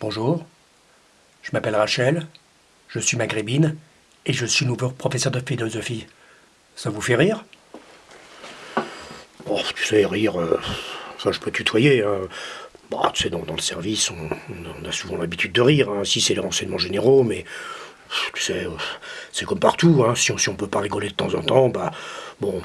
Bonjour, je m'appelle Rachel, je suis maghrébine et je suis nouveau professeur de philosophie. Ça vous fait rire? Oh, tu sais, rire, euh, ça je peux tutoyer. Hein. Bah, tu sais, dans, le service, on, on a souvent l'habitude de rire. hein. Si c'est les renseignements généraux, mais tu sais, euh, c'est comme partout. Hein. Si, on, si on peut pas rigoler de temps en temps, bah bon,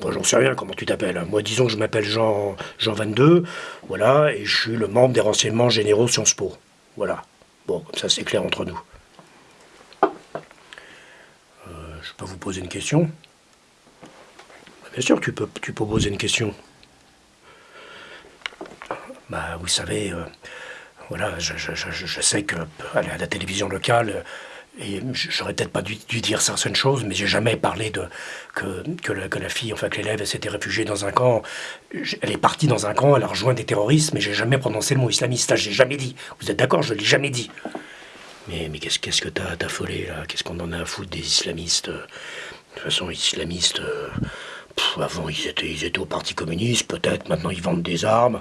moi j'en sais rien comment tu t'appelles. Moi, disons que je m'appelle Jean, Jean 22, voilà, et je suis le membre des renseignements généraux Sciences Po. Voilà. Bon, comme ça c'est clair entre nous. Euh, je peux vous poser une question? Bien sûr, tu peux, tu peux poser une question. Bah, vous savez, euh, voilà, je, sais que à la, à la télévision locale, et j'aurais peut-être pas dû, dire certaines choses, mais j'ai jamais parlé de que, que, la, fille, enfin que l'élève, s'était réfugiée dans un camp. Elle est partie dans un camp, elle a rejoint des terroristes, mais j'ai jamais prononcé le mot islamiste. Ça, j'ai jamais dit. Vous êtes d'accord? Je l'ai jamais dit. Mais, mais qu'est-ce qu'est-ce que t'as t'as affolé là? Qu'est-ce qu'on en a à foutre des islamistes euh, De toute façon, islamistes. euh, avant, ils étaient, ils étaient au Parti communiste, peut-être. Maintenant, ils vendent des armes.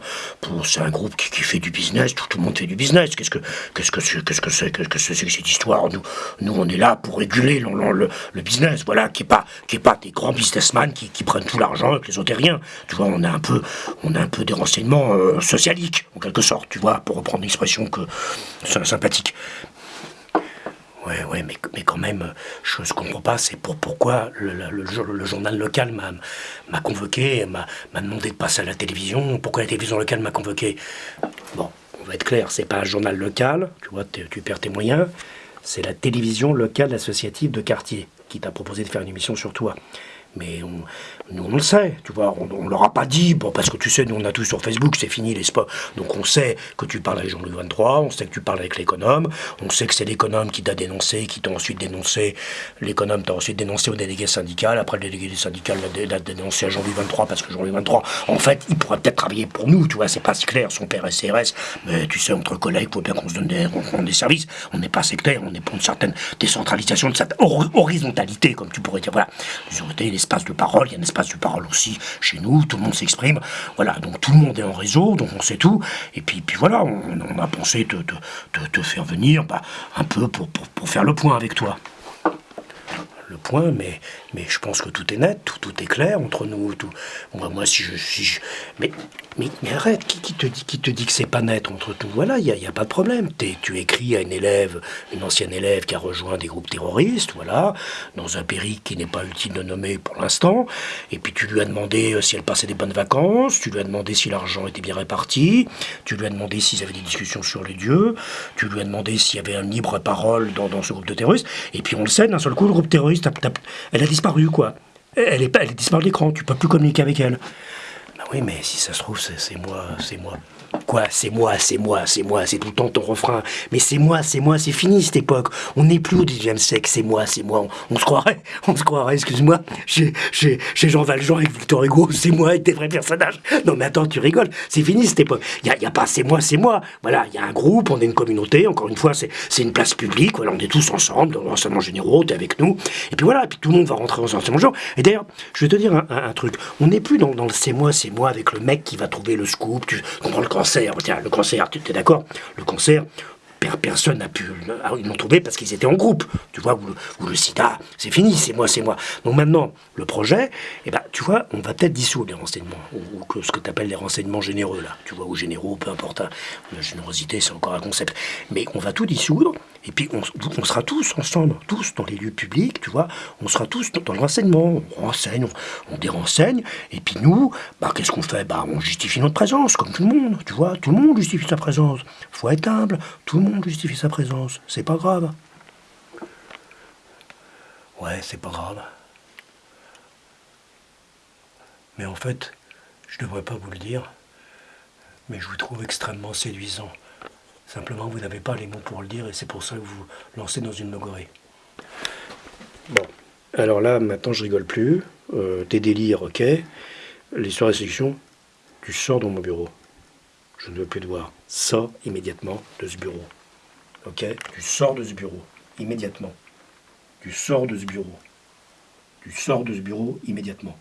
C'est un groupe qui, qui fait du business. Tout, tout le monde fait du business. Qu'est-ce que qu'est-ce que c'est qu'est-ce que c'est cette histoire? Nous, nous, on est là pour réguler le, le- business. Voilà, qui est pas qui pas des grands businessmen qui, qui prennent tout l'argent que les autres rien. Tu vois, on a un peu on a un peu des renseignements euh, socialiques en quelque sorte. Tu vois, pour reprendre une expression que sympathique. Ouais, ouais, mais, quand même, je ne comprends pas, c'est pour, pourquoi le, le- le jour- le journal local m'a convoqué, m'a m'a demandé de passer à la télévision, pourquoi la télévision locale m'a convoqué? Bon, on va être clair, c'est pas un journal local, tu vois, tu perds tes moyens, c'est la télévision locale associative de quartier qui t'a proposé de faire une émission sur toi. Mais on, nous, on le sait, tu vois, on, on leur a pas dit, bon, parce que tu sais, nous, on a tout sur Facebook, c'est fini les spots. Donc on sait que tu parles avec Jean-Louis 23, on sait que tu parles avec l'économe, on sait que c'est l'économe qui t'a dénoncé, qui t'a ensuite dénoncé, l'économe t'a ensuite dénoncé au délégué syndical, après le délégué syndical l'a dé- l'a dénoncé à Jean-Louis 23, parce que Jean-Louis 23, en fait, il pourrait peut-être travailler pour nous, tu vois, c'est pas si clair, son père est CRS, mais tu sais, entre collègues, faut bien qu'on se donne des, des services, on n'est pas sectaire, on est pour une certaine décentralisation, une certaine hor- horizontalité, comme tu pourrais dire, voilà, l'espace de parole, il y a un espace de parole aussi chez nous, tout le monde s'exprime, voilà, donc tout le monde est en réseau, donc on sait tout, et puis, puis voilà, on, on a pensé te, te, te- te faire venir, bah, un peu pour, pour, pour faire le point avec toi le point, mais, mais je pense que tout est net, tout, tout est clair entre nous. Tout. Moi, moi, si je, si je- mais, mais, mais arrête, qui, qui te dit, qui te dit que c'est pas net entre nous Voilà, il n'y a, y a pas de problème. T'es- tu écris à une élève, une ancienne élève qui a rejoint des groupes terroristes, voilà, dans un périple qui n'est pas utile de nommer pour l'instant. Et puis tu lui as demandé euh, si elle passait des bonnes vacances, tu lui as demandé si l'argent était bien réparti, tu lui as demandé s'ils avaient des discussions sur les dieux, tu lui as demandé s'il y avait un libre parole dans, dans ce groupe de terroristes. Et puis on le sait, d'un seul coup, le groupe terroriste, elle a disparu, quoi. Elle est, elle est disparue de l'écran, tu peux plus communiquer avec elle. Bah oui, mais si ça se trouve, c'est moi, c'est moi. C'est moi, c'est moi, c'est moi, c'est tout le temps ton refrain. Mais c'est moi, c'est moi, c'est fini cette époque. On n'est plus au 19e siècle, c'est moi, c'est moi. On, se croirait, on se croirait, excuse-moi, chez, Jean Valjean avec Victor Hugo, c'est moi avec des vrais personnages. Non mais attends, tu rigoles, c'est fini cette époque. Il n'y a, a pas c'est moi, c'est moi. Voilà, il y a un groupe, on est une communauté, encore une fois, c'est une place publique, on est tous ensemble, dans l'enseignement généraux, t'es avec nous. Et puis voilà, et puis tout le monde va rentrer dans l'enseignement généraux. Et d'ailleurs, je vais te dire un truc, on n'est plus dans, dans le c'est moi, c'est moi avec le mec qui va trouver le scoop, tu comprends le cancer, tiens, le cancer, tu es d'accord? Le cancer, per- personne n'a pu. ah, Ils l'ont trouvé parce qu'ils étaient en groupe. Tu vois, ou le, le sida, c'est fini, c'est moi, c'est moi. Donc maintenant, le projet, eh ben, tu vois, on va peut-être dissoudre les renseignements, ou, ce que tu appelles les renseignements généreux, là. Tu vois, ou généraux, peu importe. hein. La générosité, c'est encore un concept. Mais on va tout dissoudre, et puis on, sera tous ensemble, tous dans les lieux publics, tu vois, on sera tous dans, le renseignement. On renseigne, on, on dérenseigne, et puis nous, bah, qu'est-ce qu'on fait? Bah, on justifie notre présence, comme tout le monde, tu vois, tout le monde justifie sa présence. Faut être humble, tout le monde justifie sa présence, c'est pas grave. Ouais, c'est pas grave. Mais en fait, je devrais pas vous le dire, mais je vous trouve extrêmement séduisant. Simplement, vous n'avez pas les mots pour le dire et c'est pour ça que vous lancez dans une logorée. Bon, alors là, maintenant, je rigole plus. Euh, tes délires, ok. L'histoire de sélection, tu sors de mon bureau. Je ne veux plus te voir. Sors immédiatement de ce bureau. Ok Tu sors de ce bureau. Immédiatement. Tu sors de ce bureau. Tu sors de ce bureau immédiatement.